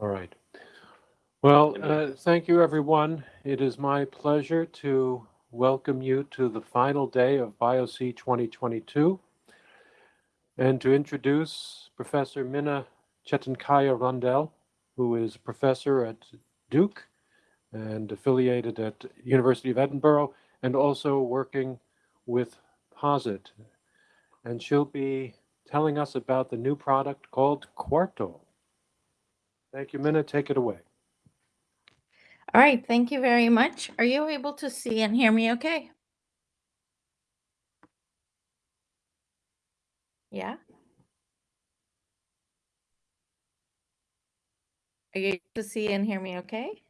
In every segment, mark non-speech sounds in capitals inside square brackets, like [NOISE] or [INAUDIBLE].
All right. Well, uh, thank you, everyone. It is my pleasure to welcome you to the final day of BioC 2022 and to introduce Professor Minna Chetankaya Rundell, who is professor at Duke and affiliated at University of Edinburgh and also working with POSIT. And she'll be telling us about the new product called Quarto. Thank you, Mine. Take it away. All right, thank you very much. Are you able to see and hear me okay? Yeah? Are you able to see and hear me okay?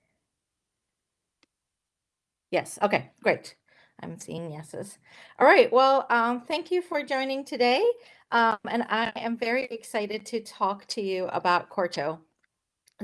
Yes, okay, great. I'm seeing yeses. All right, well, um, thank you for joining today. Um, and I am very excited to talk to you about Quarto.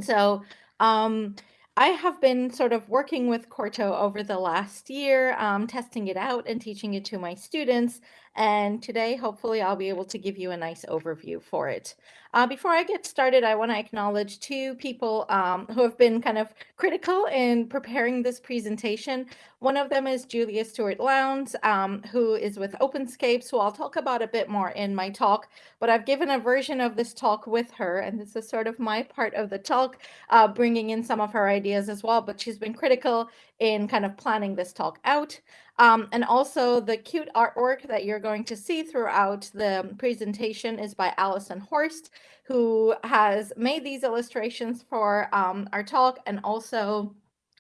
So um, I have been sort of working with Quarto over the last year, um, testing it out and teaching it to my students. And today, hopefully, I'll be able to give you a nice overview for it. Uh, before I get started, I want to acknowledge two people um, who have been kind of critical in preparing this presentation. One of them is Julia Stewart Lowndes, um, who is with OpenScapes, who I'll talk about a bit more in my talk, but I've given a version of this talk with her, and this is sort of my part of the talk, uh, bringing in some of her ideas as well, but she's been critical in kind of planning this talk out. Um, and also the cute artwork that you're going to see throughout the presentation is by Allison Horst, who has made these illustrations for um, our talk and also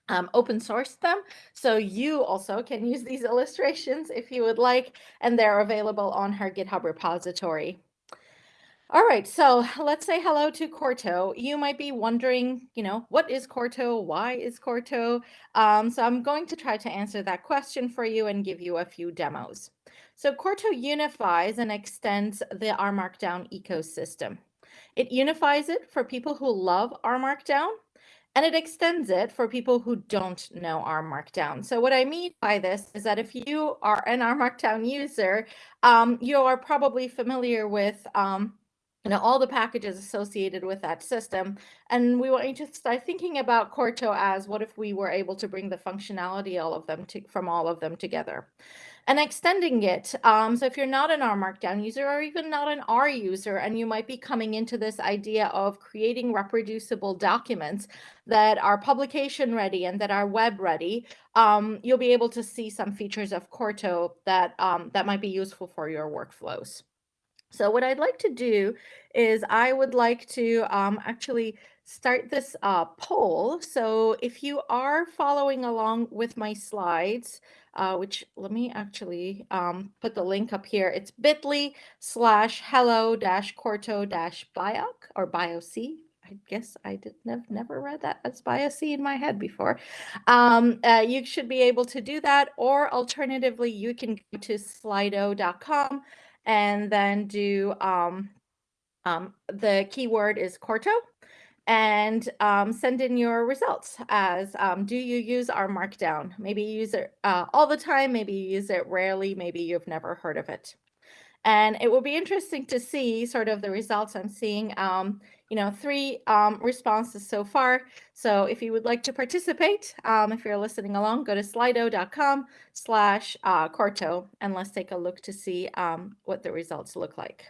um, open sourced them. So you also can use these [LAUGHS] illustrations if you would like, and they're available on her GitHub repository. All right, so let's say hello to Quarto. You might be wondering, you know, what is Quarto? Why is Quarto? Um, so I'm going to try to answer that question for you and give you a few demos. So Quarto unifies and extends the R Markdown ecosystem. It unifies it for people who love R Markdown and it extends it for people who don't know R Markdown. So what I mean by this is that if you are an R Markdown user, um, you are probably familiar with um, you know, all the packages associated with that system. And we want you to start thinking about Quarto as what if we were able to bring the functionality all of them to, from all of them together and extending it. Um, so if you're not an R Markdown user or even not an R user, and you might be coming into this idea of creating reproducible documents that are publication ready and that are web ready, um, you'll be able to see some features of Quarto that, um, that might be useful for your workflows. So what I'd like to do is I would like to um, actually start this uh, poll. So if you are following along with my slides, uh, which let me actually um, put the link up here. It's bit.ly slash hello dash quarto dash bioc or bioc. I guess I did have never read that as bioc in my head before. Um, uh, you should be able to do that, or alternatively, you can go to slido.com and then do um, um, the keyword is Quarto and um, send in your results as um, do you use R Markdown? Maybe you use it uh, all the time, maybe you use it rarely, maybe you've never heard of it. And it will be interesting to see sort of the results I'm seeing. Um, you know, three um, responses so far. So if you would like to participate, um, if you're listening along, go to slido.com slash uh, Quarto and let's take a look to see um, what the results look like.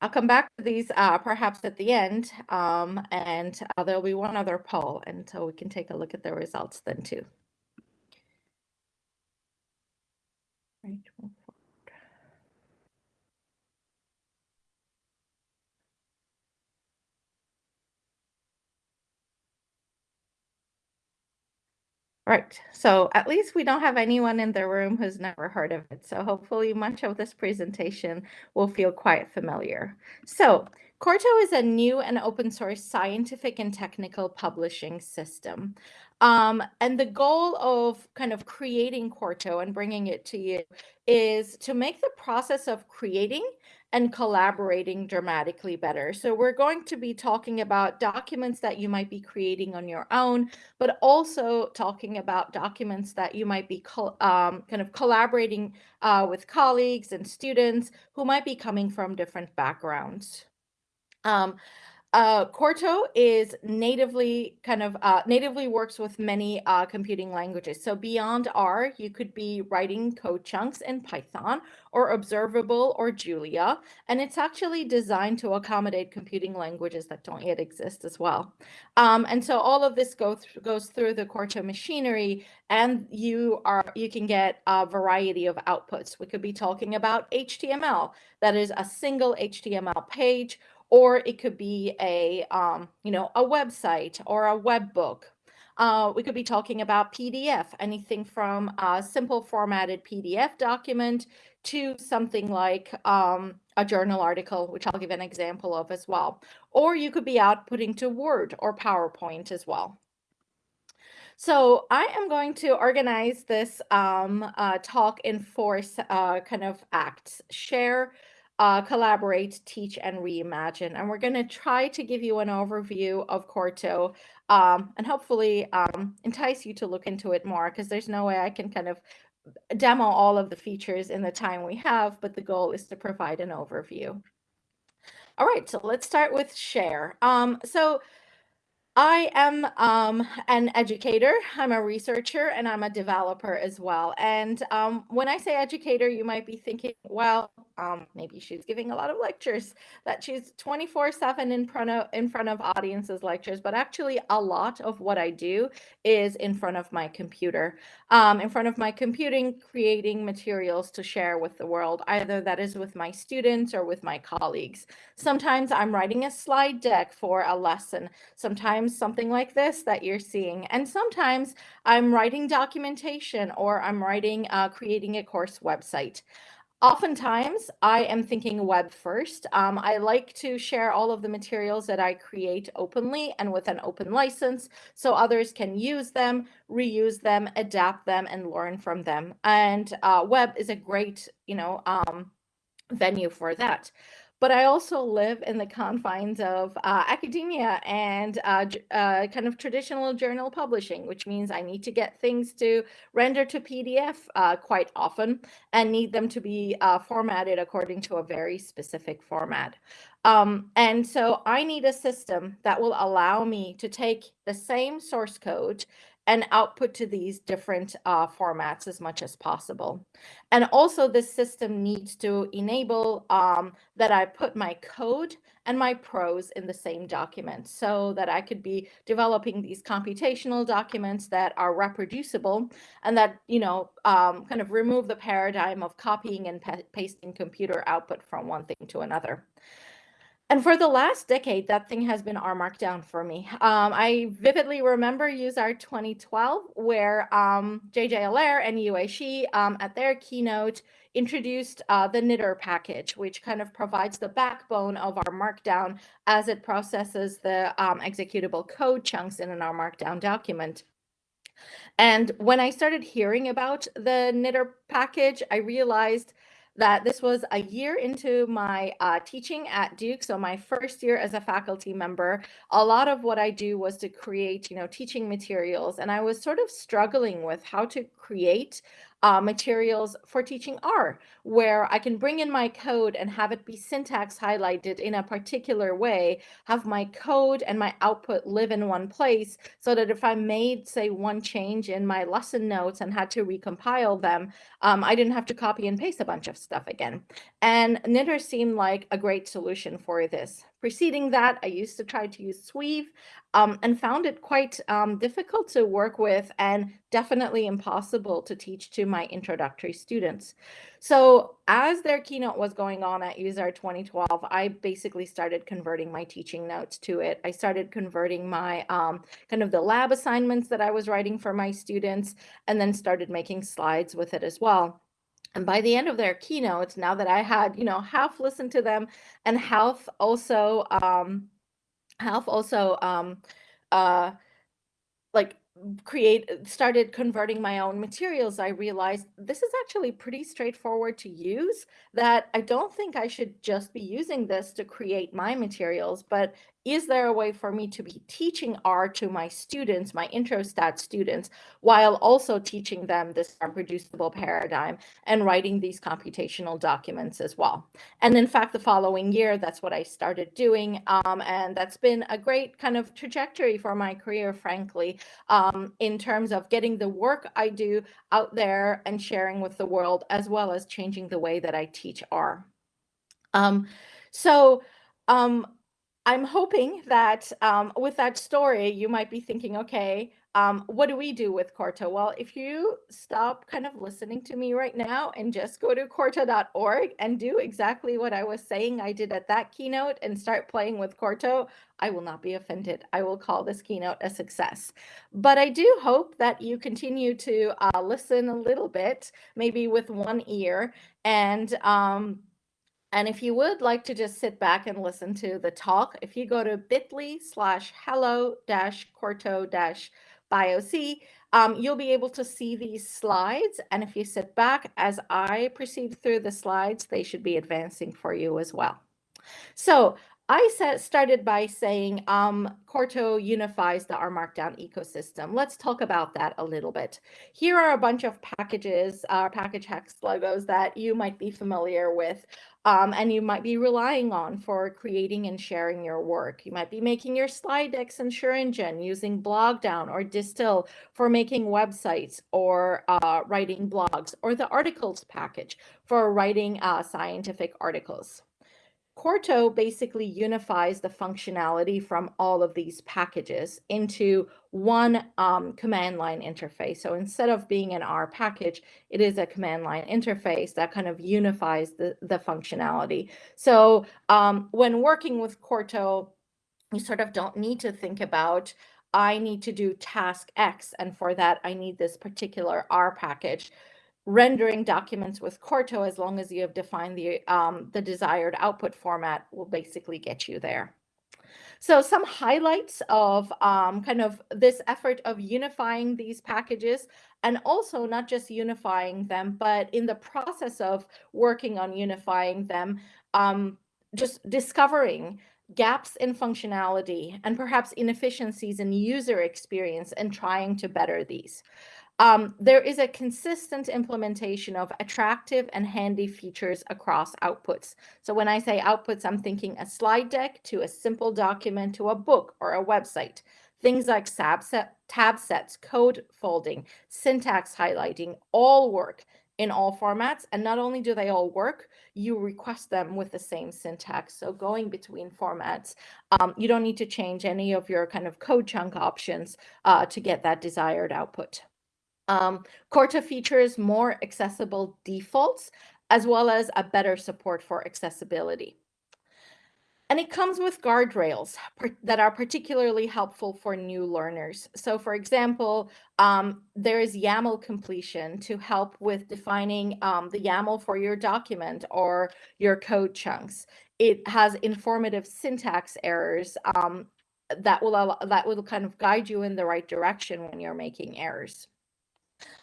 I'll come back to these uh, perhaps at the end, um, and uh, there'll be one other poll, and so we can take a look at the results then too. Right. Right. So at least we don't have anyone in the room who's never heard of it. So hopefully much of this presentation will feel quite familiar. So Quarto is a new and open source scientific and technical publishing system. Um, and the goal of kind of creating Quarto and bringing it to you is to make the process of creating and collaborating dramatically better. So we're going to be talking about documents that you might be creating on your own, but also talking about documents that you might be um, kind of collaborating uh, with colleagues and students who might be coming from different backgrounds. Um, Uh, Quarto is natively kind of uh, natively works with many uh, computing languages. So beyond R, you could be writing code chunks in Python or Observable or Julia, and it's actually designed to accommodate computing languages that don't yet exist as well. Um, and so all of this go th goes through the Quarto machinery, and you are you can get a variety of outputs. We could be talking about HTML, that is a single HTML page or it could be a um, you know a website or a web book. Uh, we could be talking about PDF, anything from a simple formatted PDF document to something like um, a journal article, which I'll give an example of as well. Or you could be outputting to Word or PowerPoint as well. So I am going to organize this um, uh, talk in four uh, kind of acts. Share, uh, collaborate, teach, and reimagine. And we're going to try to give you an overview of Quarto um, and hopefully um, entice you to look into it more because there's no way I can kind of demo all of the features in the time we have, but the goal is to provide an overview. All right, so let's start with share. Um, so I am um, an educator, I'm a researcher, and I'm a developer as well. And um, when I say educator, you might be thinking, well, um, maybe she's giving a lot of lectures, that she's 24 7 in front of in front of audiences lectures, but actually a lot of what I do is in front of my computer, um, in front of my computing, creating materials to share with the world, either that is with my students or with my colleagues. Sometimes I'm writing a slide deck for a lesson. Sometimes something like this that you're seeing. And sometimes I'm writing documentation or I'm writing, uh, creating a course website. Oftentimes, I am thinking web first. Um, I like to share all of the materials that I create openly and with an open license so others can use them, reuse them, adapt them, and learn from them. And uh, web is a great, you know, um, venue for that but I also live in the confines of uh, academia and uh, uh, kind of traditional journal publishing, which means I need to get things to render to PDF uh, quite often and need them to be uh, formatted according to a very specific format. Um, and so I need a system that will allow me to take the same source code and output to these different uh, formats as much as possible. And also this system needs to enable um, that I put my code and my prose in the same document so that I could be developing these computational documents that are reproducible and that, you know, um, kind of remove the paradigm of copying and pasting computer output from one thing to another. And for the last decade, that thing has been R Markdown for me. Um, I vividly remember UseR 2012, where um, JJ Allaire and Yihui um, at their keynote introduced uh, the knitr package, which kind of provides the backbone of R Markdown as it processes the um, executable code chunks in an R Markdown document. And when I started hearing about the knitr package, I realized that this was a year into my uh, teaching at Duke. So my first year as a faculty member, a lot of what I do was to create, you know, teaching materials. And I was sort of struggling with how to create uh, materials for teaching R, where I can bring in my code and have it be syntax highlighted in a particular way, have my code and my output live in one place so that if I made, say, one change in my lesson notes and had to recompile them, um, I didn't have to copy and paste a bunch of stuff again. And knitr seemed like a great solution for this. Preceding that, I used to try to use Sweave um, and found it quite um, difficult to work with and definitely impossible to teach to my introductory students. So as their keynote was going on at UseR 2012, I basically started converting my teaching notes to it. I started converting my um, kind of the lab assignments that I was writing for my students and then started making slides with it as well. And by the end of their keynotes, now that I had, you know, half listened to them and half also, um, half also, um, uh, like create started converting my own materials i realized this is actually pretty straightforward to use that i don't think i should just be using this to create my materials but is there a way for me to be teaching R to my students, my intro stat students, while also teaching them this reproducible paradigm and writing these computational documents as well? And in fact, the following year, that's what I started doing. Um, and that's been a great kind of trajectory for my career, frankly, um, in terms of getting the work I do out there and sharing with the world, as well as changing the way that I teach R. Um, so um, I'm hoping that um, with that story, you might be thinking, okay, um, what do we do with Quarto? Well, if you stop kind of listening to me right now and just go to quarto.org and do exactly what I was saying I did at that keynote and start playing with Quarto, I will not be offended. I will call this keynote a success. But I do hope that you continue to uh, listen a little bit, maybe with one ear, and um, and if you would like to just sit back and listen to the talk, if you go to bit.ly slash hello dash quarto dash bioc, um, you'll be able to see these slides. And if you sit back as I proceed through the slides, they should be advancing for you as well. So I started by saying um, Quarto unifies the R Markdown ecosystem. Let's talk about that a little bit. Here are a bunch of packages, uh, package hex logos that you might be familiar with um, and you might be relying on for creating and sharing your work. You might be making your slide decks and in xaringan using Blogdown or Distill for making websites or uh, writing blogs, or the rticles package for writing uh, scientific articles. Quarto basically unifies the functionality from all of these packages into one um, command line interface. So instead of being an R package, it is a command line interface that kind of unifies the, the functionality. So um, when working with Quarto, you sort of don't need to think about I need to do task X, and for that, I need this particular R package rendering documents with Quarto, as long as you have defined the, um, the desired output format, will basically get you there. So some highlights of um, kind of this effort of unifying these packages and also not just unifying them, but in the process of working on unifying them, um, just discovering gaps in functionality and perhaps inefficiencies in user experience and trying to better these. Um, there is a consistent implementation of attractive and handy features across outputs. So when I say outputs, I'm thinking a slide deck to a simple document to a book or a website. Things like tab, set, tab sets, code folding, syntax highlighting, all work in all formats. And not only do they all work, you request them with the same syntax. So going between formats, um, you don't need to change any of your kind of code chunk options uh, to get that desired output. Um, Quarto features more accessible defaults, as well as a better support for accessibility. And it comes with guardrails that are particularly helpful for new learners. So for example, um, there is YAML completion to help with defining um, the YAML for your document or your code chunks. It has informative syntax errors um, that will allow, that will kind of guide you in the right direction when you're making errors.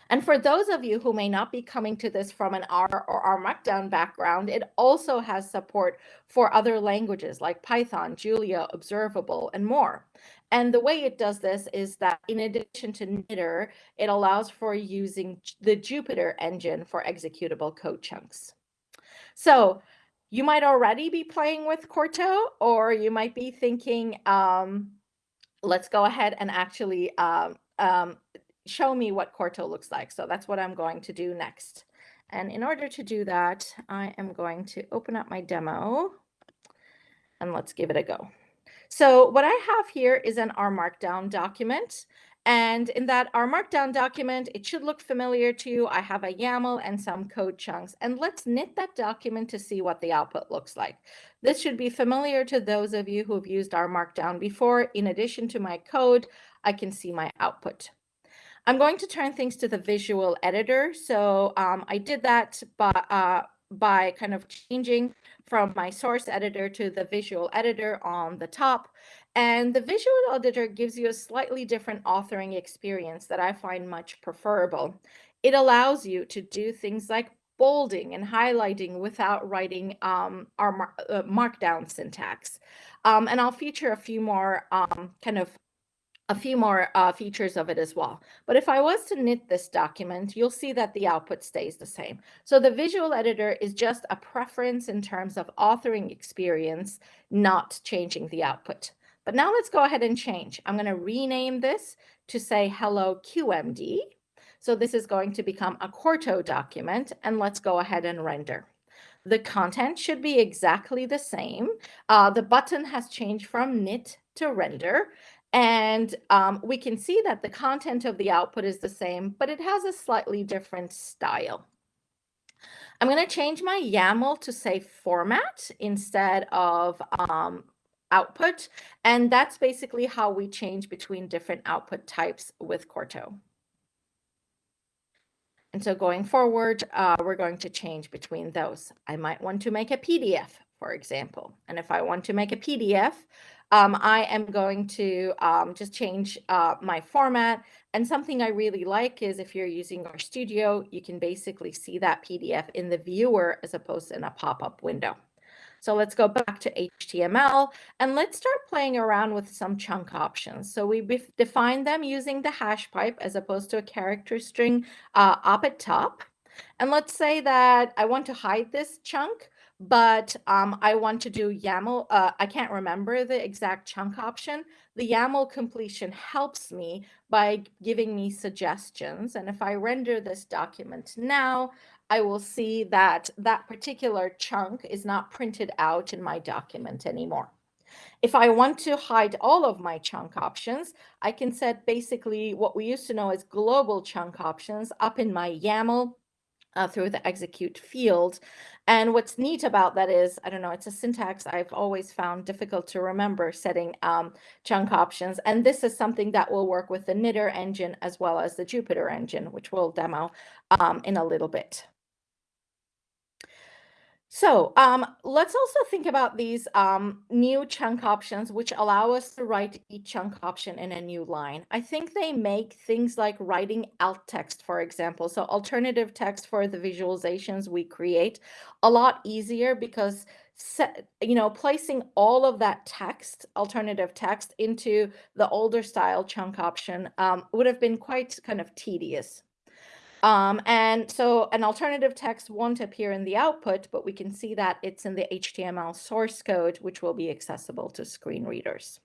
And for those of you who may not be coming to this from an R or R Markdown background, it also has support for other languages like Python, Julia, Observable, and more. And the way it does this is that in addition to knitr, it allows for using the Jupyter engine for executable code chunks. So you might already be playing with Quarto, or you might be thinking, um, let's go ahead and actually um, um, show me what Quarto looks like. So that's what I'm going to do next. And in order to do that, I am going to open up my demo and let's give it a go. So what I have here is an R Markdown document. And in that R Markdown document, it should look familiar to you. I have a YAML and some code chunks. And let's knit that document to see what the output looks like. This should be familiar to those of you who have used R Markdown before. In addition to my code, I can see my output. I'm going to turn things to the visual editor. So um, I did that by, uh, by kind of changing from my source editor to the visual editor on the top. And the visual editor gives you a slightly different authoring experience that I find much preferable. It allows you to do things like bolding and highlighting without writing um, our mar uh, markdown syntax. Um, and I'll feature a few more um, kind of a few more uh, features of it as well. But if I was to knit this document, you'll see that the output stays the same. So the visual editor is just a preference in terms of authoring experience, not changing the output. But now let's go ahead and change. I'm going to rename this to say hello QMD. So this is going to become a Quarto document and let's go ahead and render. The content should be exactly the same. Uh, the button has changed from knit to render and um, we can see that the content of the output is the same, but it has a slightly different style. I'm going to change my YAML to say format instead of um, output. And that's basically how we change between different output types with Quarto. And so going forward, uh, we're going to change between those. I might want to make a PDF, for example. And if I want to make a PDF, um, I am going to um, just change uh, my format. And something I really like is if you're using RStudio, you can basically see that PDF in the viewer as opposed to in a pop-up window. So let's go back to HTML and let's start playing around with some chunk options. So we define them using the hash pipe as opposed to a character string uh, up at top. And let's say that I want to hide this chunk but um, I want to do YAML. Uh, I can't remember the exact chunk option. The YAML completion helps me by giving me suggestions. And if I render this document now, I will see that that particular chunk is not printed out in my document anymore. If I want to hide all of my chunk options, I can set basically what we used to know as global chunk options up in my YAML uh, through the execute field. And what's neat about that is, I don't know, it's a syntax I've always found difficult to remember setting um, chunk options. And this is something that will work with the Knitr engine as well as the Jupyter engine, which we'll demo um, in a little bit. So um, let's also think about these um, new chunk options, which allow us to write each chunk option in a new line. I think they make things like writing alt text, for example, so alternative text for the visualizations we create a lot easier because set, you know, placing all of that text, alternative text into the older style chunk option um, would have been quite kind of tedious. Um, and so an alternative text won't appear in the output, but we can see that it's in the HTML source code, which will be accessible to screen readers.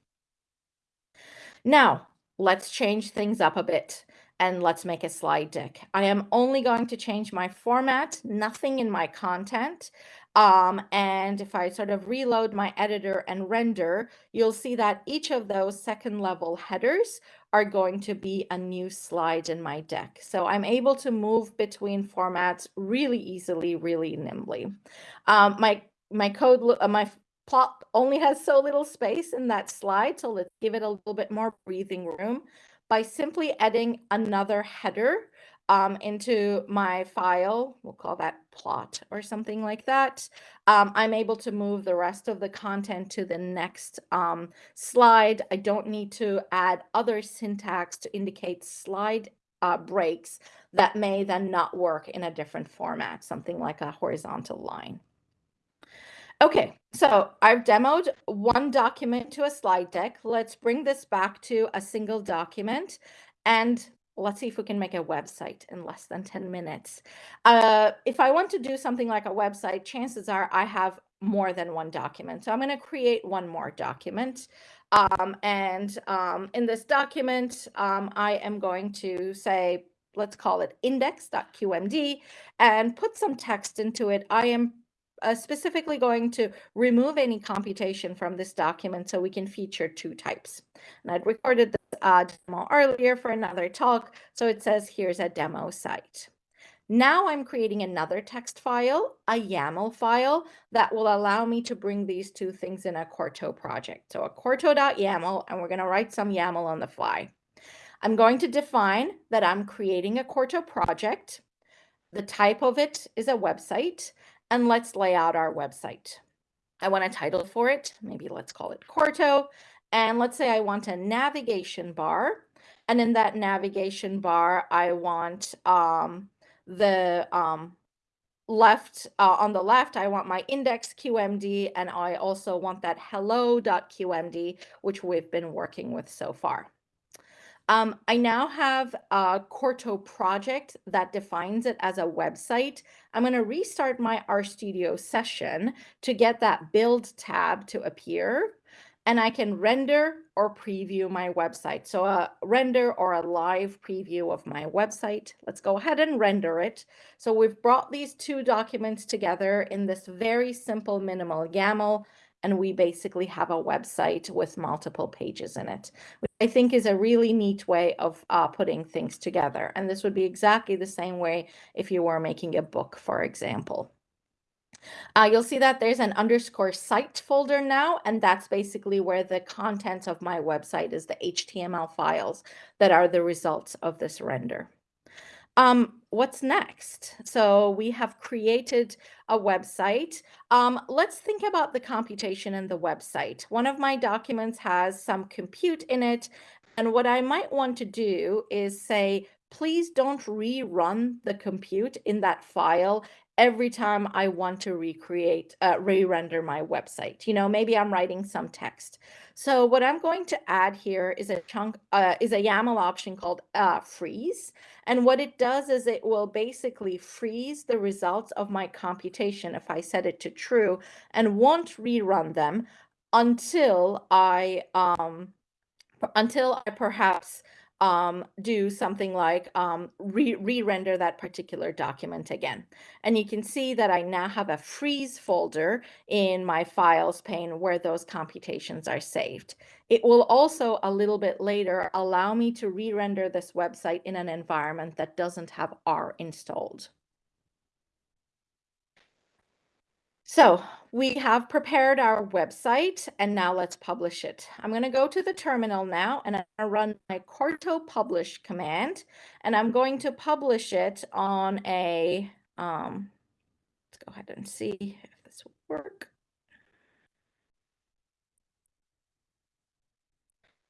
Now, let's change things up a bit and let's make a slide deck. I am only going to change my format, nothing in my content. Um, and if I sort of reload my editor and render, you'll see that each of those second level headers are going to be a new slide in my deck. So I'm able to move between formats really easily, really nimbly. Um, my, my code, uh, my plot only has so little space in that slide. So let's give it a little bit more breathing room by simply adding another header um, into my file, we'll call that plot or something like that, um, I'm able to move the rest of the content to the next um, slide. I don't need to add other syntax to indicate slide uh, breaks that may then not work in a different format, something like a horizontal line. Okay, so I've demoed one document to a slide deck. Let's bring this back to a single document and let's see if we can make a website in less than 10 minutes. Uh, if I want to do something like a website, chances are I have more than one document. So I'm going to create one more document. Um, and um, in this document, um, I am going to say, let's call it index.qmd and put some text into it. I am uh, specifically going to remove any computation from this document so we can feature two types. And I'd recorded uh, demo earlier for another talk. So it says here's a demo site. Now I'm creating another text file, a YAML file that will allow me to bring these two things in a Quarto project. So a Quarto.yaml, and we're going to write some YAML on the fly. I'm going to define that I'm creating a Quarto project. The type of it is a website and let's lay out our website. I want a title for it. Maybe let's call it Quarto. And let's say I want a navigation bar. And in that navigation bar, I want um, the um, left uh, on the left, I want my index QMD, and I also want that hello.qmd, which we've been working with so far. Um, I now have a Quarto project that defines it as a website. I'm going to restart my RStudio session to get that build tab to appear and I can render or preview my website. So a render or a live preview of my website. Let's go ahead and render it. So we've brought these two documents together in this very simple minimal YAML, and we basically have a website with multiple pages in it, which I think is a really neat way of uh, putting things together. And this would be exactly the same way if you were making a book, for example. Uh, you'll see that there's an underscore site folder now, and that's basically where the content of my website is the HTML files that are the results of this render. Um, what's next? So we have created a website. Um, let's think about the computation in the website. One of my documents has some compute in it. And what I might want to do is say, please don't rerun the compute in that file every time I want to recreate, uh, re-render my website. You know, maybe I'm writing some text. So what I'm going to add here is a chunk, uh, is a YAML option called uh, freeze. And what it does is it will basically freeze the results of my computation if I set it to true and won't rerun them until I, um, until I perhaps um, do something like um, re-render that particular document again. And you can see that I now have a freeze folder in my files pane where those computations are saved. It will also a little bit later allow me to re-render this website in an environment that doesn't have R installed. So we have prepared our website and now let's publish it. I'm going to go to the terminal now and I'm going to run my Quarto publish command and I'm going to publish it on a, um, let's go ahead and see if this will work.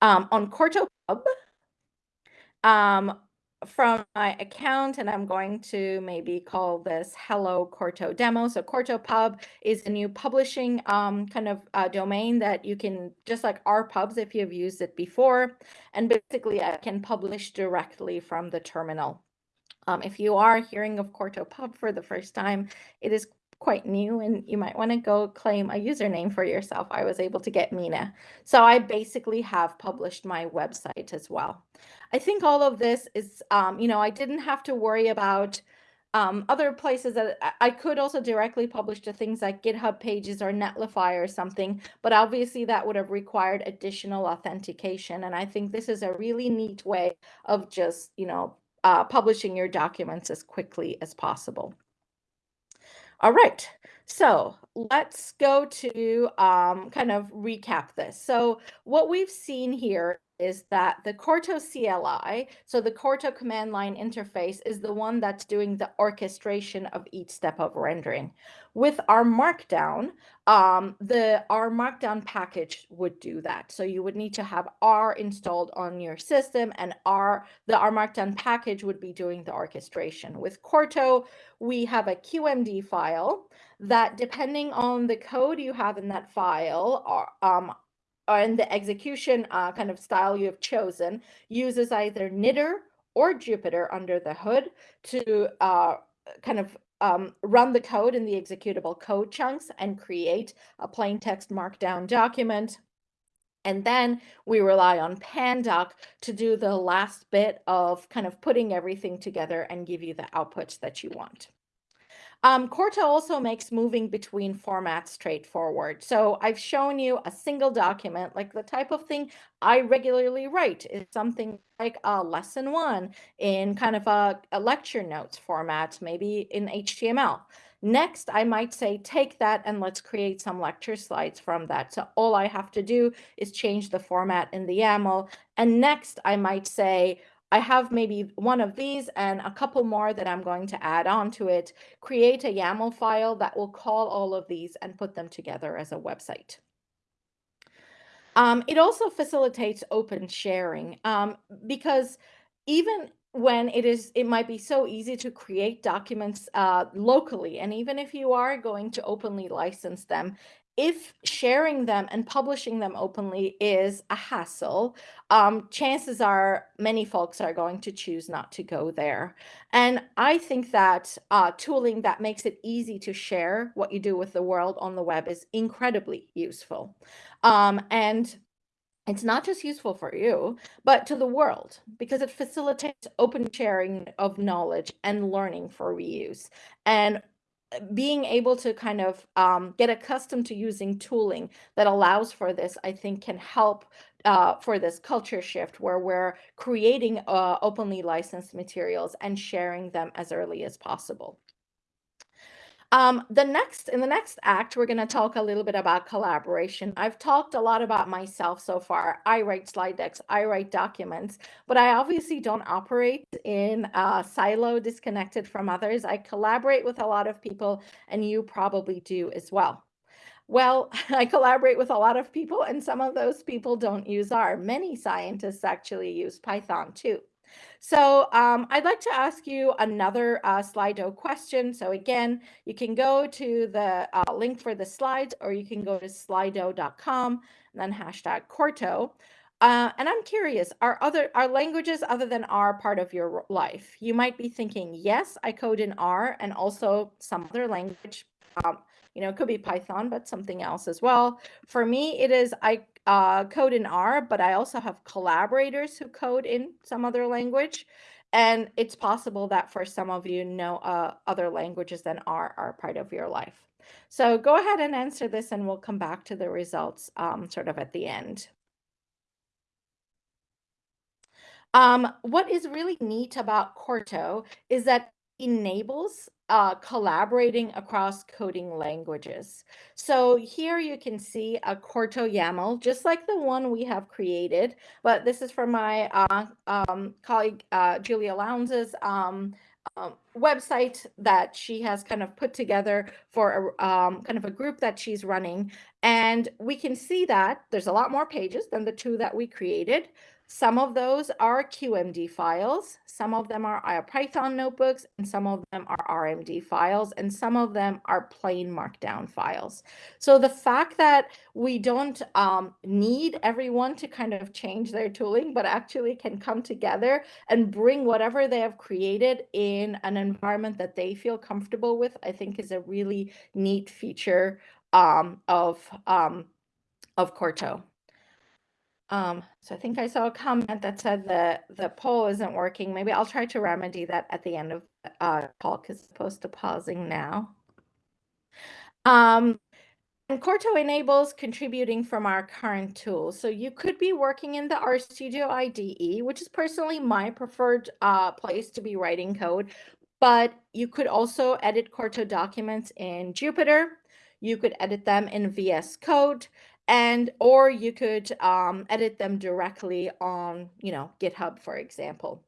Um, on Quarto Pub, um, from my account and I'm going to maybe call this Hello Quarto Demo. So Quarto Pub is a new publishing um, kind of uh, domain that you can, just like RPubs if you've used it before. And basically I can publish directly from the terminal. Um, if you are hearing of Quarto Pub for the first time, it is quite new and you might want to go claim a username for yourself. I was able to get Mine. So I basically have published my website as well. I think all of this is, um, you know, I didn't have to worry about um, other places that I could also directly publish to things like GitHub pages or Netlify or something, but obviously that would have required additional authentication. And I think this is a really neat way of just, you know, uh, publishing your documents as quickly as possible. All right, so let's go to um, kind of recap this. So what we've seen here is that the Quarto CLI, so the Quarto command line interface is the one that's doing the orchestration of each step of rendering. With R Markdown, um, the R Markdown package would do that. So you would need to have R installed on your system and R, the R Markdown package would be doing the orchestration. With Quarto, we have a QMD file that depending on the code you have in that file, um, and the execution uh, kind of style you have chosen uses either knitr or Jupyter under the hood to uh, kind of um, run the code in the executable code chunks and create a plain text markdown document. And then we rely on Pandoc to do the last bit of kind of putting everything together and give you the outputs that you want. Um, also makes moving between formats straightforward. So I've shown you a single document, like the type of thing I regularly write is something like a lesson one in kind of a, a lecture notes format, maybe in HTML. Next, I might say, take that and let's create some lecture slides from that. So all I have to do is change the format in the YAML. And next, I might say, I have maybe one of these and a couple more that I'm going to add on to it, create a YAML file that will call all of these and put them together as a website. Um, it also facilitates open sharing um, because even when it is it might be so easy to create documents uh, locally and even if you are going to openly license them if sharing them and publishing them openly is a hassle um, chances are many folks are going to choose not to go there and i think that uh, tooling that makes it easy to share what you do with the world on the web is incredibly useful um, and it's not just useful for you, but to the world because it facilitates open sharing of knowledge and learning for reuse. And being able to kind of um, get accustomed to using tooling that allows for this, I think can help uh, for this culture shift where we're creating uh, openly licensed materials and sharing them as early as possible. Um, the next in the next act, we're going to talk a little bit about collaboration. I've talked a lot about myself so far. I write slide decks, I write documents, but I obviously don't operate in a silo disconnected from others. I collaborate with a lot of people, and you probably do as well. Well, [LAUGHS] I collaborate with a lot of people, and some of those people don't use R. Many scientists actually use Python too. So um, I'd like to ask you another uh, Slido question. So again, you can go to the uh, link for the slides, or you can go to slido.com and then hashtag Quarto. Uh, and I'm curious, are other are languages other than R part of your life? You might be thinking, yes, I code in R and also some other language. Um, you know, it could be Python, but something else as well. For me, it is I uh, code in R, but I also have collaborators who code in some other language. And it's possible that for some of you know uh, other languages than R are part of your life. So go ahead and answer this and we'll come back to the results um, sort of at the end. Um, what is really neat about Quarto is that enables uh, collaborating across coding languages. So here you can see a Quarto YAML, just like the one we have created, but this is from my uh, um, colleague uh, Julia Lowndes' um, um, website that she has kind of put together for a um, kind of a group that she's running. And we can see that there's a lot more pages than the two that we created. Some of those are QMD files, some of them are Python notebooks, and some of them are RMD files, and some of them are plain markdown files. So the fact that we don't um, need everyone to kind of change their tooling, but actually can come together and bring whatever they have created in an environment that they feel comfortable with, I think is a really neat feature um, of, um, of Quarto. Um, so I think I saw a comment that said the the poll isn't working. Maybe I'll try to remedy that at the end of uh call because it's supposed to pausing now. Um, and Quarto enables contributing from our current tools. So you could be working in the RStudio IDE, which is personally my preferred uh, place to be writing code, but you could also edit Quarto documents in Jupyter. You could edit them in VS Code and or you could um, edit them directly on you know github for example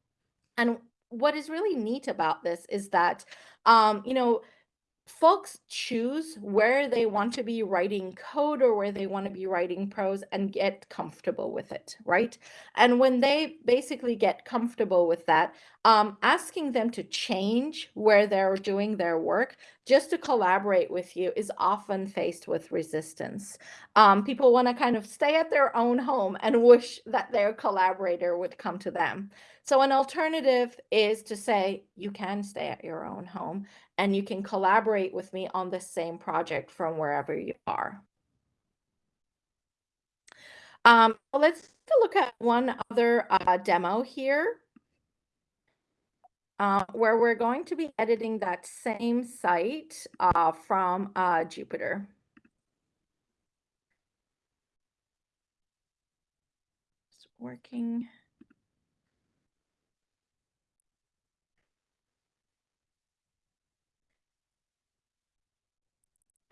and what is really neat about this is that um, you know folks choose where they want to be writing code or where they want to be writing prose and get comfortable with it, right? And when they basically get comfortable with that, um, asking them to change where they're doing their work just to collaborate with you is often faced with resistance. Um, people want to kind of stay at their own home and wish that their collaborator would come to them. So an alternative is to say, you can stay at your own home and you can collaborate with me on the same project from wherever you are. Um, let's look at one other uh, demo here. Uh, where we're going to be editing that same site uh, from uh, Jupyter. It's working.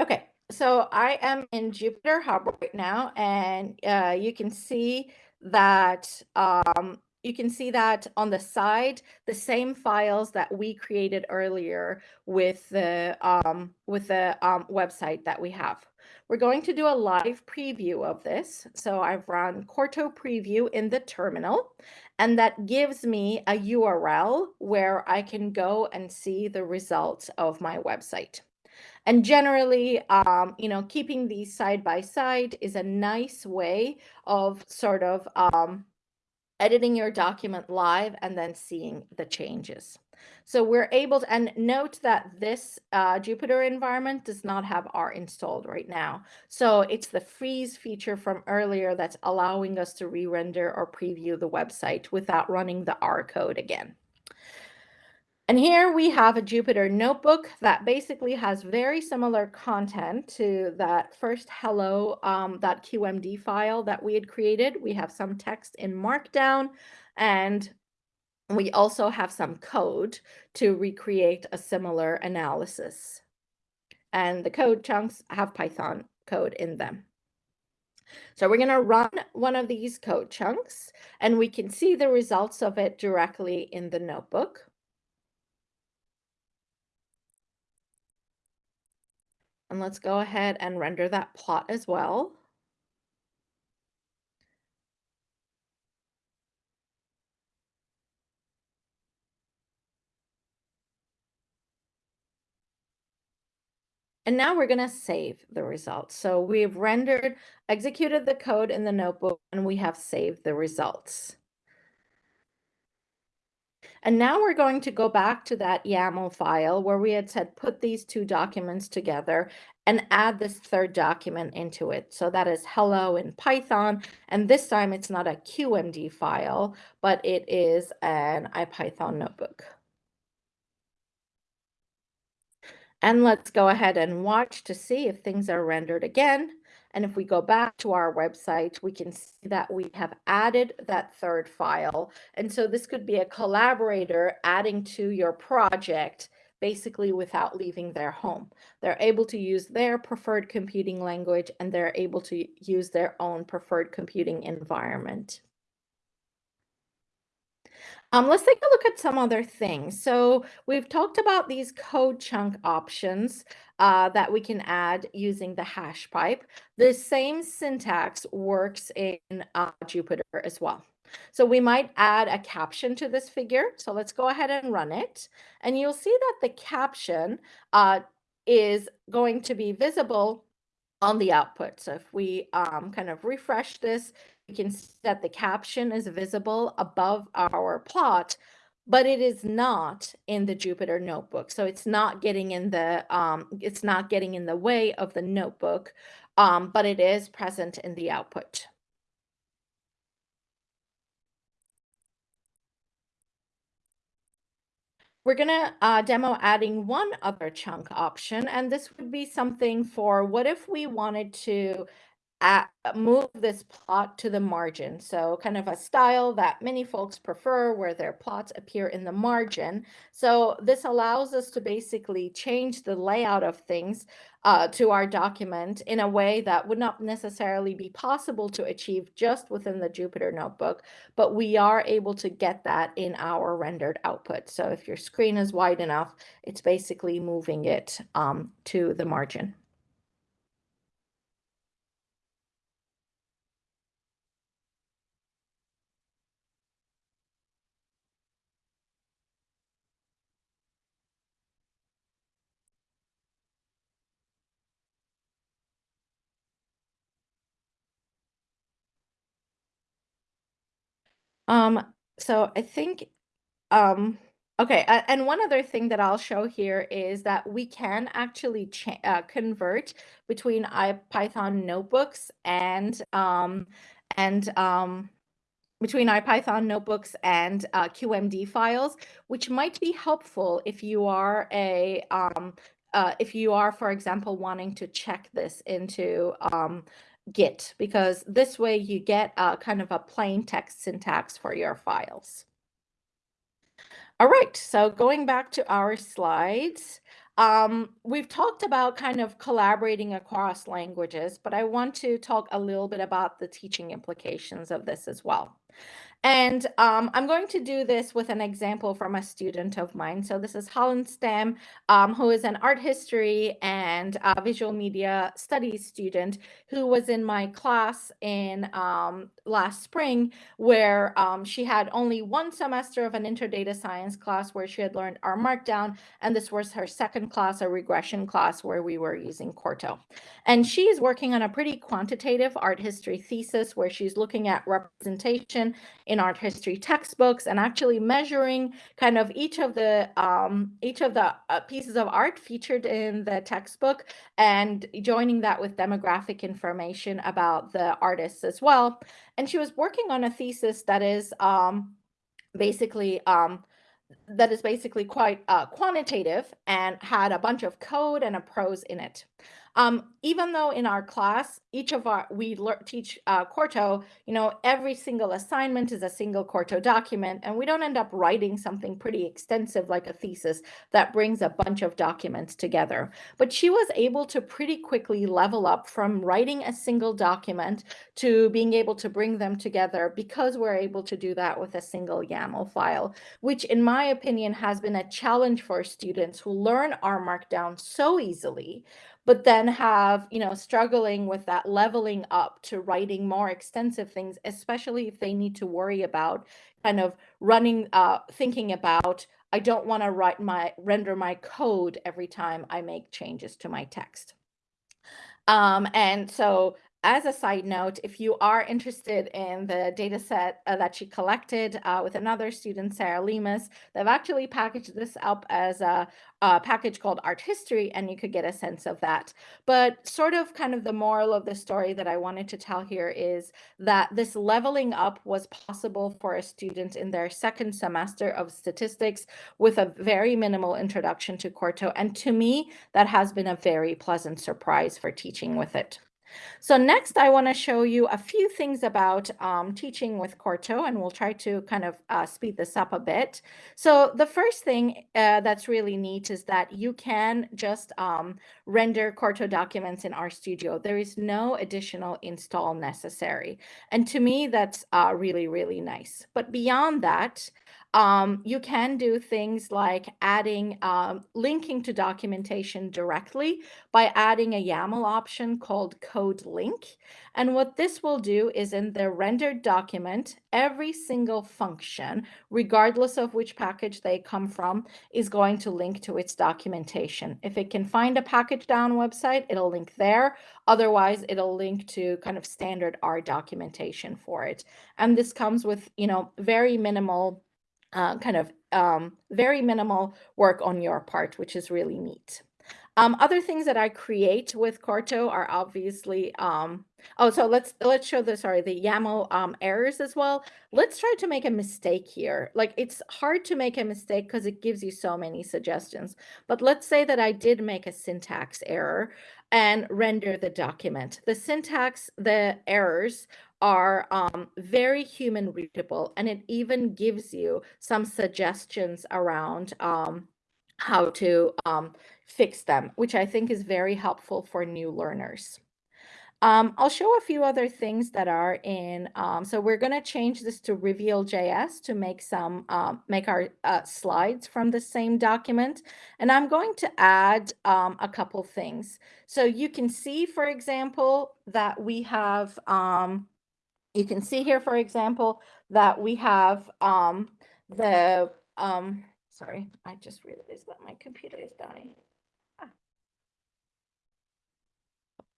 Okay, so I am in Jupyter Hub right now, and uh, you can see that um, you can see that on the side, the same files that we created earlier with the um, with the um, website that we have. we're going to do a live preview of this. So I've run Quarto preview in the terminal, and that gives me a URL where I can go and see the results of my website. And generally, um, you know, keeping these side by side is a nice way of sort of um, editing your document live and then seeing the changes. So we're able to, and note that this uh, Jupyter environment does not have R installed right now. So it's the freeze feature from earlier that's allowing us to re-render or preview the website without running the R code again. And here we have a Jupyter notebook that basically has very similar content to that first hello um, .qmd file that we had created. We have some text in Markdown and we also have some code to recreate a similar analysis. And the code chunks have Python code in them. So we're going to run one of these code chunks and we can see the results of it directly in the notebook. And let's go ahead and render that plot as well. And now we're going to save the results. So we've rendered, executed the code in the notebook, and we have saved the results. And now we're going to go back to that YAML file where we had said put these two documents together and add this third document into it. So that is hello in Python. And this time it's not a QMD file, but it is an IPython notebook. And let's go ahead and watch to see if things are rendered again. And if we go back to our website, we can see that we have added that third file. And so this could be a collaborator adding to your project basically without leaving their home. They're able to use their preferred computing language and they're able to use their own preferred computing environment. Um, let's take a look at some other things. So we've talked about these code chunk options uh, that we can add using the hash pipe. The same syntax works in uh, Jupyter as well. So we might add a caption to this figure. So let's go ahead and run it. And you'll see that the caption uh, is going to be visible on the output. So if we um, kind of refresh this, can see that the caption is visible above our plot, but it is not in the Jupyter notebook. So it's not getting in the um, it's not getting in the way of the notebook, um, but it is present in the output. We're going to uh, demo adding one other chunk option, and this would be something for what if we wanted to at, move this plot to the margin. So kind of a style that many folks prefer where their plots appear in the margin. So this allows us to basically change the layout of things uh, to our document in a way that would not necessarily be possible to achieve just within the Jupyter notebook, but we are able to get that in our rendered output. So if your screen is wide enough, it's basically moving it um, to the margin. Um, so I think, um, okay, uh, and one other thing that I'll show here is that we can actually uh, convert between IPython notebooks and um, and um, between IPython notebooks and uh, QMD files, which might be helpful if you are a um, uh, if you are, for example, wanting to check this into um, Git because this way you get a kind of a plain text syntax for your files. All right, so going back to our slides, um, we've talked about kind of collaborating across languages, but I want to talk a little bit about the teaching implications of this as well. And um, I'm going to do this with an example from a student of mine. So this is Holland Stam, um, who is an art history and uh, visual media studies student who was in my class in um, last spring, where um, she had only one semester of an interdata science class where she had learned R Markdown, and this was her second class, a regression class where we were using Quarto. And she is working on a pretty quantitative art history thesis where she's looking at representation in art history textbooks and actually measuring kind of each of the um, each of the uh, pieces of art featured in the textbook and joining that with demographic information about the artists as well. And she was working on a thesis that is um, basically um, that is basically quite uh, quantitative and had a bunch of code and a prose in it. Um, even though in our class, each of our, we teach uh, Quarto, you know, every single assignment is a single Quarto document, and we don't end up writing something pretty extensive like a thesis that brings a bunch of documents together. But she was able to pretty quickly level up from writing a single document to being able to bring them together because we're able to do that with a single YAML file, which in my opinion has been a challenge for students who learn R Markdown so easily but then have, you know, struggling with that leveling up to writing more extensive things, especially if they need to worry about kind of running, uh, thinking about, I don't want to write my, render my code every time I make changes to my text. Um, and so as a side note, if you are interested in the data set uh, that she collected uh, with another student, Sarah Lemus, they've actually packaged this up as a, a, package called Art History, and you could get a sense of that. But sort of kind of the moral of the story that I wanted to tell here is that this leveling up was possible for a student in their second semester of statistics with a very minimal introduction to Quarto. And to me, that has been a very pleasant surprise for teaching with it. So next, I want to show you a few things about um, teaching with Quarto, and we'll try to kind of uh, speed this up a bit. So the first thing uh, that's really neat is that you can just um, render Quarto documents in RStudio. There is no additional install necessary. And to me, that's uh, really, really nice. But beyond that, um, you can do things like adding, um, linking to documentation directly by adding a YAML option called code link. And what this will do is in the rendered document, every single function, regardless of which package they come from, is going to link to its documentation. If it can find a pkgdown website, it'll link there. Otherwise, it'll link to kind of standard R documentation for it. And this comes with, you know, very minimal uh, kind of um, very minimal work on your part, which is really neat. Um, other things that I create with Quarto are obviously, um, oh, so let's let's show the sorry the YAML um, errors as well. Let's try to make a mistake here. Like it's hard to make a mistake because it gives you so many suggestions. But let's say that I did make a syntax error and render the document. The syntax, the errors are um, very human readable, and it even gives you some suggestions around um, how to um, fix them, which I think is very helpful for new learners. Um, I'll show a few other things that are in, um, so we're going to change this to Reveal.js to make some, um, make our uh, slides from the same document. And I'm going to add um, a couple things. So you can see, for example, that we have, um, you can see here, for example, that we have um, the, um, sorry, I just realized that my computer is dying.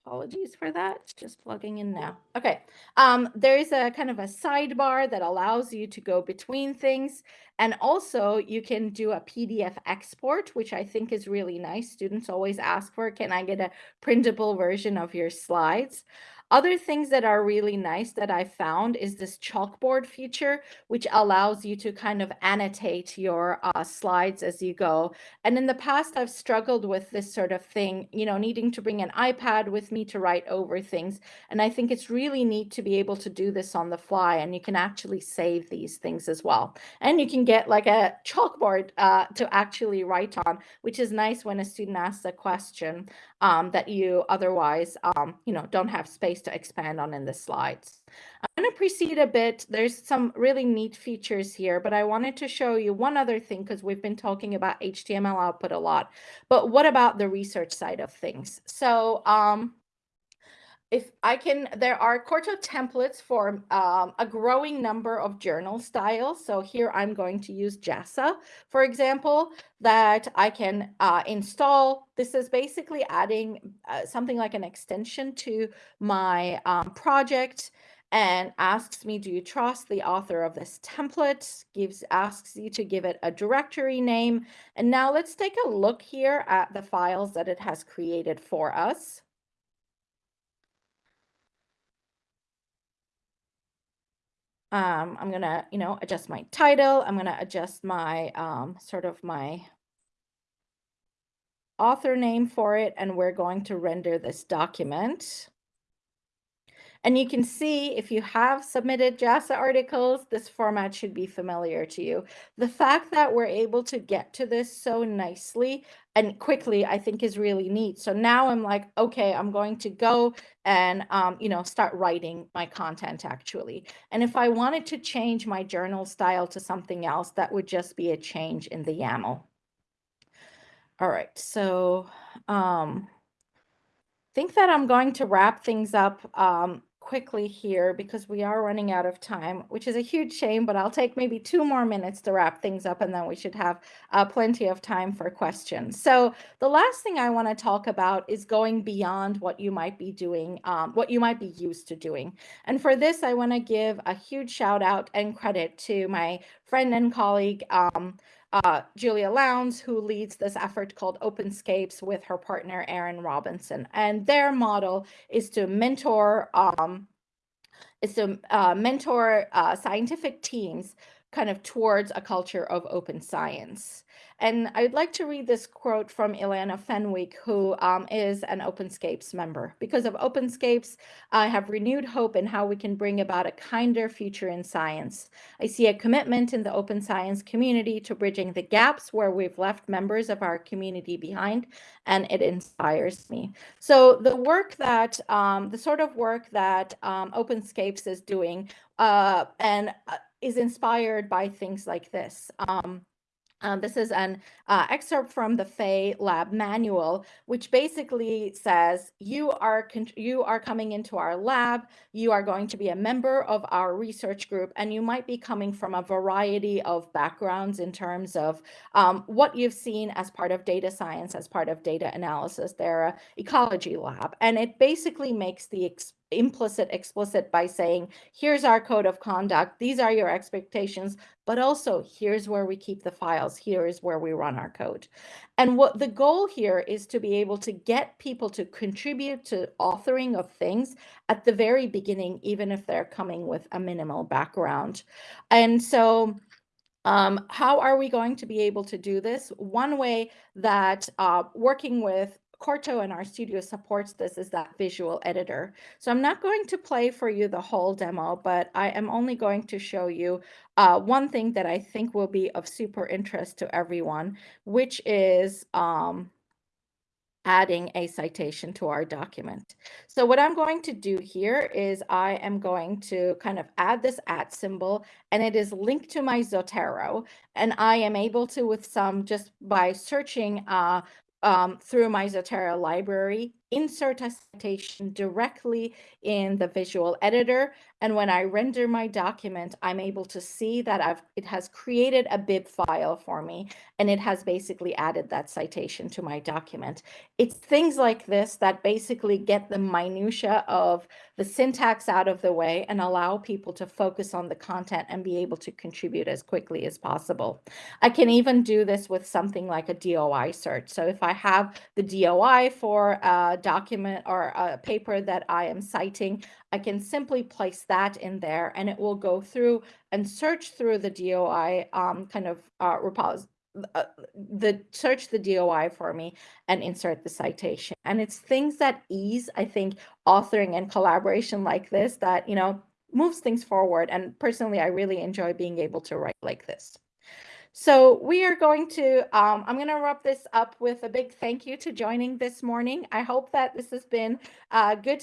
Apologies for that, just plugging in now. Okay, um, there's a kind of a sidebar that allows you to go between things. And also you can do a PDF export, which I think is really nice. Students always ask for, can I get a printable version of your slides? Other things that are really nice that I found is this chalkboard feature, which allows you to kind of annotate your uh, slides as you go. And in the past, I've struggled with this sort of thing, you know, needing to bring an iPad with me to write over things. And I think it's really neat to be able to do this on the fly and you can actually save these things as well. And you can get like a chalkboard uh, to actually write on, which is nice when a student asks a question um, that you otherwise, um, you know, don't have space to expand on in the slides. I'm going to proceed a bit. There's some really neat features here, but I wanted to show you one other thing because we've been talking about HTML output a lot. But what about the research side of things? So um, if I can, there are Quarto templates for um, a growing number of journal styles. So here I'm going to use JASA, for example, that I can uh, install. This is basically adding uh, something like an extension to my um, project and asks me, do you trust the author of this template? Gives asks you to give it a directory name. And now let's take a look here at the files that it has created for us. Um, I'm gonna, you know, adjust my title. I'm gonna adjust my um, sort of my author name for it, and we're going to render this document. And you can see if you have submitted JASA articles, this format should be familiar to you. The fact that we're able to get to this so nicely and quickly, I think is really neat. So now I'm like, okay, I'm going to go and, um, you know, start writing my content actually. And if I wanted to change my journal style to something else, that would just be a change in the YAML. All right, so um, think that I'm going to wrap things up um, quickly here because we are running out of time, which is a huge shame, but I'll take maybe two more minutes to wrap things up and then we should have uh, plenty of time for questions. So the last thing I want to talk about is going beyond what you might be doing, um, what you might be used to doing. And for this, I want to give a huge shout out and credit to my friend and colleague, um, uh, Julia Lowndes, who leads this effort called Openscapes with her partner, Erin Robinson. And their model is to mentor, um, is to uh, mentor uh, scientific teams kind of towards a culture of open science. And I'd like to read this quote from Ileana Fenwick, who um, is an OpenScapes member. Because of OpenScapes, I have renewed hope in how we can bring about a kinder future in science. I see a commitment in the open science community to bridging the gaps where we've left members of our community behind, and it inspires me. So the work that, um, the sort of work that um, OpenScapes is doing uh, and uh, is inspired by things like this. Um, um, this is an uh, excerpt from the Fay Lab manual, which basically says you are you are coming into our lab, you are going to be a member of our research group, and you might be coming from a variety of backgrounds in terms of um, what you've seen as part of data science, as part of data analysis. They're a ecology lab, and it basically makes the implicit explicit by saying here's our code of conduct. These are your expectations but also here's where we keep the files. Here is where we run our code. And what the goal here is to be able to get people to contribute to authoring of things at the very beginning even if they're coming with a minimal background. And so um, how are we going to be able to do this? One way that uh, working with Quarto and studio supports this is that visual editor. So I'm not going to play for you the whole demo, but I am only going to show you uh, one thing that I think will be of super interest to everyone, which is um, adding a citation to our document. So what I'm going to do here is I am going to kind of add this at symbol and it is linked to my Zotero and I am able to with some just by searching uh, um, through my Zotero library, insert a citation directly in the visual editor. And when I render my document, I'm able to see that I've it has created a bib file for me, and it has basically added that citation to my document. It's things like this that basically get the minutia of the syntax out of the way and allow people to focus on the content and be able to contribute as quickly as possible. I can even do this with something like a DOI search. So if I have the DOI for a document or a paper that I am citing, I can simply place that in there and it will go through and search through the DOI um, kind of uh, uh, the search the DOI for me and insert the citation. And it's things that ease, I think, authoring and collaboration like this that, you know, moves things forward. And personally, I really enjoy being able to write like this. So we are going to, um, I'm going to wrap this up with a big thank you to joining this morning. I hope that this has been a good,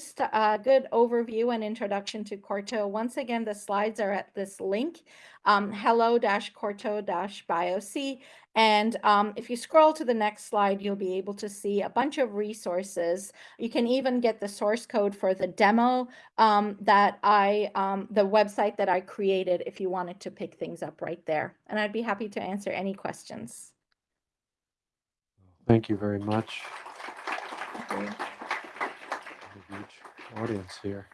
good overview and introduction to Quarto. Once again, the slides are at this link, um, hello-quarto-bioc. And um, if you scroll to the next slide, you'll be able to see a bunch of resources. You can even get the source code for the demo um, that I, um, the website that I created if you wanted to pick things up right there. And I'd be happy to answer any questions. Thank you very much. A huge audience here.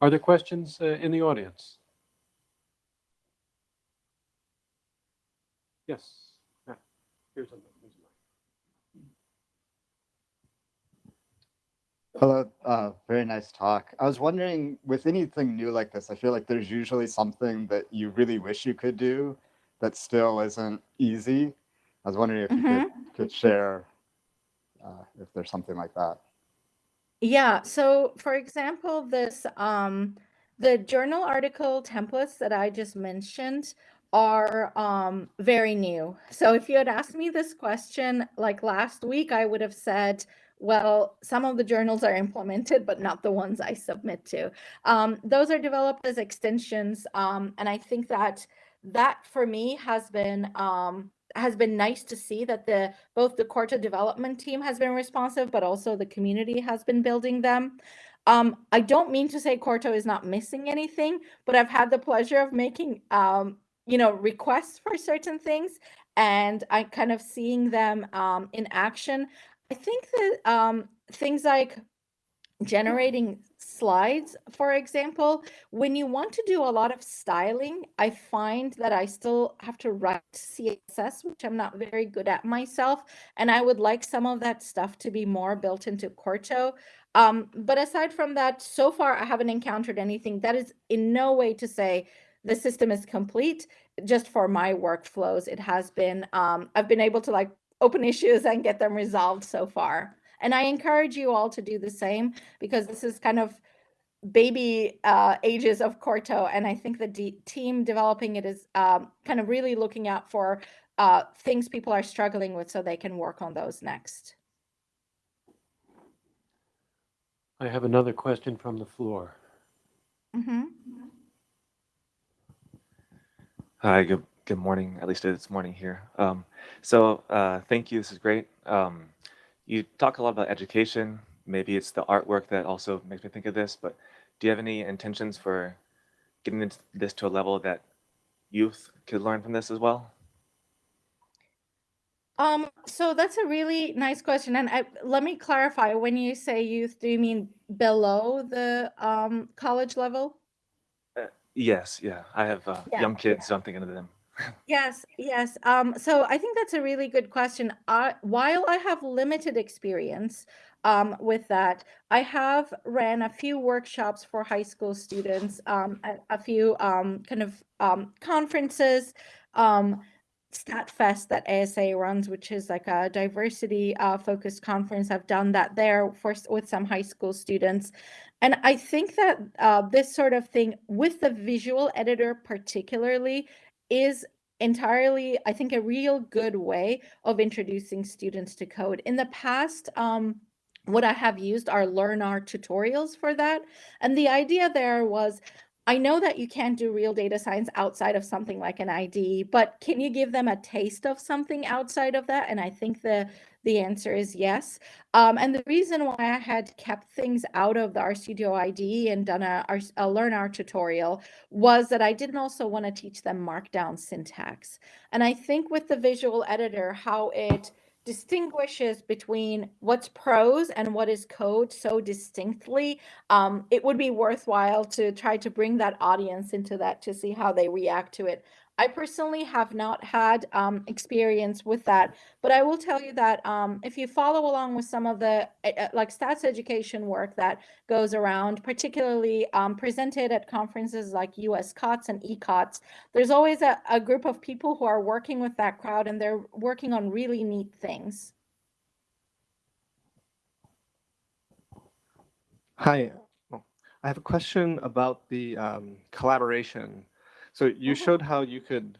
Are there questions uh, in the audience? Yes. Yeah. Here's a. here's. Hello, uh, very nice talk. I was wondering, with anything new like this, I feel like there's usually something that you really wish you could do that still isn't easy. I was wondering if you could, could share uh, if there's something like that. Yeah, so for example, this um the journal article templates that I just mentioned are um very new. So if you had asked me this question like last week, I would have said, well, some of the journals are implemented, but not the ones I submit to. Um, those are developed as extensions, um, and I think that that for me has been um has been nice to see that the both the Quarto development team has been responsive, but also the community has been building them. Um, I don't mean to say Quarto is not missing anything, but I've had the pleasure of making um, you know, requests for certain things and I kind of seeing them um, in action. I think that um, things like generating slides, for example, when you want to do a lot of styling, I find that I still have to write CSS, which I'm not very good at myself. And I would like some of that stuff to be more built into Quarto. Um, but aside from that, so far I haven't encountered anything that is in no way to say the system is complete. Just for my workflows, it has been, um, I've been able to like open issues and get them resolved so far. And I encourage you all to do the same because this is kind of baby uh, ages of Quarto. And I think the de- team developing it is um, kind of really looking out for uh, things people are struggling with so they can work on those next. I have another question from the floor. hmm Hi, good good morning. At least it's morning here. Um, so uh, thank you. This is great. Um, you talk a lot about education. Maybe it's the artwork that also makes me think of this. But do you have any intentions for getting this to a level that youth could learn from this as well? Um, so that's a really nice question. And I, let me clarify, when you say youth, do you mean below the um, college level? Yes, yeah. I have uh, Yeah, young kids, so I'm thinking of them. [LAUGHS] Yes, yes. Um, so I think that's a really good question. I, while I have limited experience um, with that, I have ran a few workshops for high school students, um, a, a few um, kind of um, conferences, um, StatFest that ASA runs, which is like a diversity uh, focused conference. I've done that there for s- with some high school students, and I think that uh, this sort of thing with the visual editor particularly is entirely, I think, a real good way of introducing students to code. In the past, um, what I have used are LearnR tutorials for that. And the idea there was I know that you can't do real data science outside of something like an ID, but can you give them a taste of something outside of that? And I think the the answer is yes. Um, and the reason why I had kept things out of the RStudio ID and done a, a LearnR tutorial was that I didn't also want to teach them Markdown syntax. And I think with the visual editor, how it distinguishes between what's prose and what is code so distinctly, um, it would be worthwhile to try to bring that audience into that to see how they react to it. I personally have not had um, experience with that, but I will tell you that um, if you follow along with some of the uh, like stats education work that goes around, particularly um, presented at conferences like US COTS and ECOTS, there's always a, a group of people who are working with that crowd and they're working on really neat things. Hi, Oh, I have a question about the um, collaboration. So you Mhm. showed how you could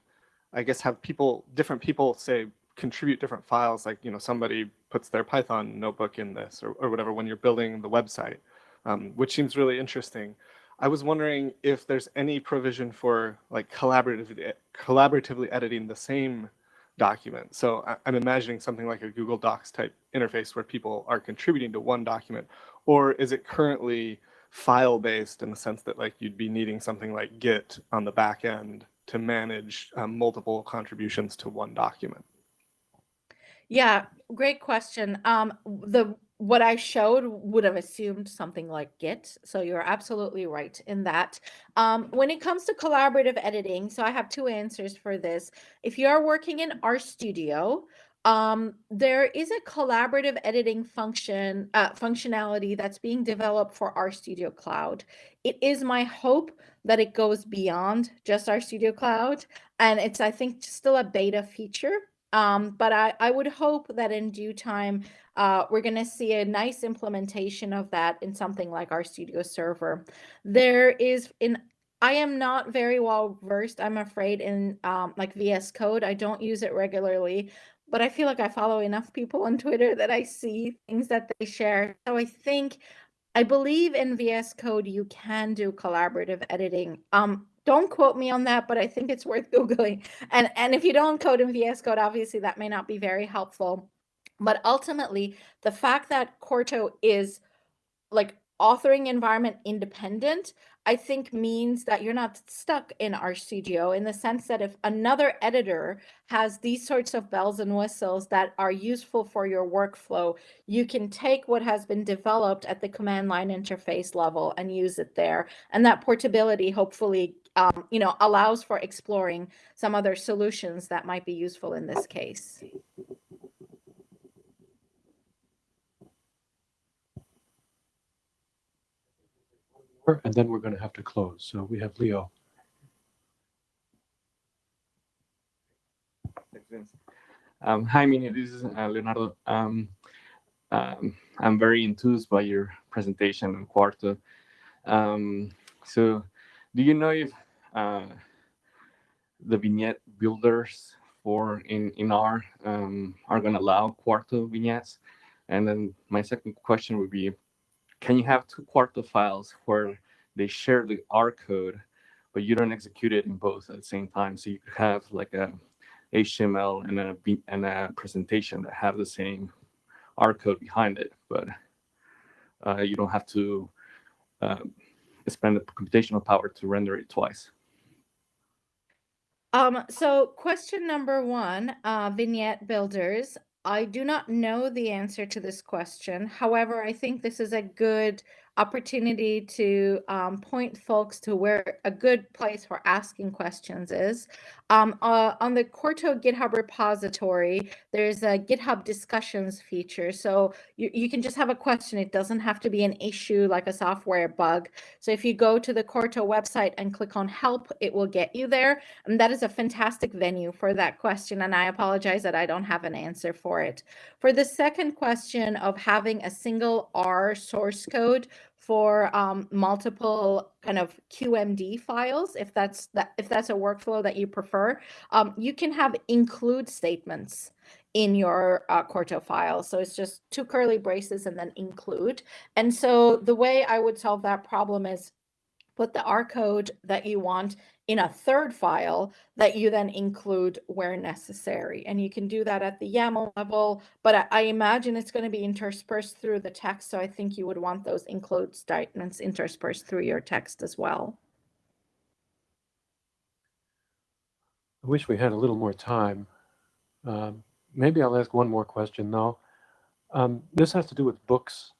I guess have people, different people say contribute different files, like, you know, somebody puts their Python notebook in this or, or whatever when you're building the website, um, which seems really interesting. I was wondering if there's any provision for like collaboratively, collaboratively editing the same document. So I- I'm imagining something like a Google Docs type interface where people are contributing to one document, or is it currently file based in the sense that like you'd be needing something like Git on the back end to manage um, multiple contributions to one document? Yeah, great question. Um, the what I showed would have assumed something like Git, so you're absolutely right in that. Um, when it comes to collaborative editing, so I have two answers for this. If you are working in RStudio, um, there is a collaborative editing function uh, functionality that's being developed for RStudio Cloud. It is my hope that it goes beyond just RStudio Cloud, and it's I think still a beta feature. Um, but I, I would hope that in due time, uh, we're going to see a nice implementation of that in something like RStudio Server. There is in I am not very well versed, I'm afraid, in um, like VS Code. I don't use it regularly, but I feel like I follow enough people on Twitter that I see things that they share. So I think I believe in VS Code you can do collaborative editing. Um, don't quote me on that, but I think it's worth [LAUGHS] googling. And and if you don't code in VS Code, obviously that may not be very helpful. But ultimately, the fact that Quarto is like authoring environment independent, I think means that you're not stuck in RStudio in the sense that if another editor has these sorts of bells and whistles that are useful for your workflow, you can take what has been developed at the command line interface level and use it there. And that portability hopefully um, you know, allows for exploring some other solutions that might be useful in this case. And then we're going to have to close. So we have Leo. Um, hi, Mine. This is uh, Leonardo. Um, um, I'm very enthused by your presentation on Quarto. Um, so, do you know if uh, the vignette builders for in in R um, are going to allow Quarto vignettes? And then my second question would be, can you have two Quarto files where they share the R code, but you don't execute it in both at the same time? So you could have like a HTML and a and a presentation that have the same R code behind it, but uh, you don't have to uh, spend the computational power to render it twice. Um, so question number one, uh, vignette builders. I do not know the answer to this question. However, I think this is a good opportunity to um, point folks to where a good place for asking questions is. Um, uh, on the Quarto GitHub repository, there's a GitHub discussions feature. So you, you can just have a question. It doesn't have to be an issue like a software bug. So if you go to the Quarto website and click on help, it will get you there. And that is a fantastic venue for that question. And I apologize that I don't have an answer for it. For the second question of having a single R source code for um, multiple kind of QMD files, if that's that if that's a workflow that you prefer, um, you can have include statements in your uh, Quarto file. So it's just two curly braces and then include. And so the way I would solve that problem is put the R code that you want in a third file that you then include where necessary. And you can do that at the YAML level, but I, I imagine it's going to be interspersed through the text. So I think you would want those include statements interspersed through your text as well. I wish we had a little more time. Um, maybe I'll ask one more question though. Um, this has to do with books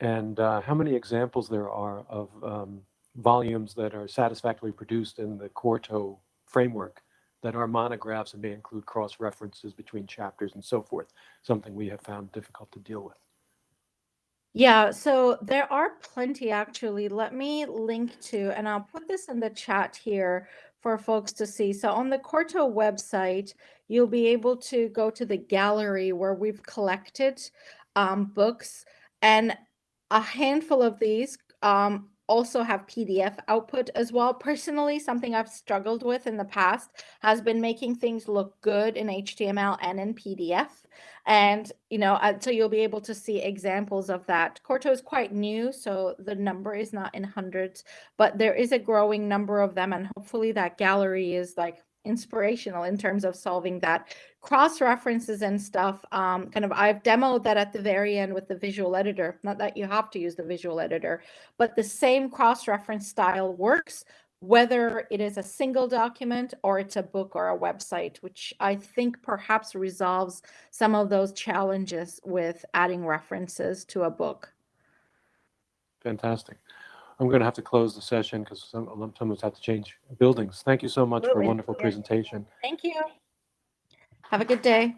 and uh, how many examples there are of um, volumes that are satisfactorily produced in the Quarto framework that are monographs and may include cross references between chapters and so forth, something we have found difficult to deal with. Yeah, so there are plenty actually. Let me link to, and I'll put this in the chat here for folks to see. So on the Quarto website, you'll be able to go to the gallery where we've collected um, books, and a handful of these um, also have PDF output as well. Personally, something I've struggled with in the past has been making things look good in HTML and in PDF. And, you know, so you'll be able to see examples of that. Quarto is quite new, so the number is not in hundreds, but there is a growing number of them. And hopefully that gallery is like inspirational in terms of solving that cross references and stuff um, kind of i've demoed that at the very end with the visual editor not that you have to use the visual editor but the same cross reference style works whether it is a single document or it's a book or a website which i think perhaps resolves some of those challenges with adding references to a book Fantastic. I'm going to have to close the session because some, some of us have to change buildings. Thank you so much for a wonderful presentation. thank you have a good day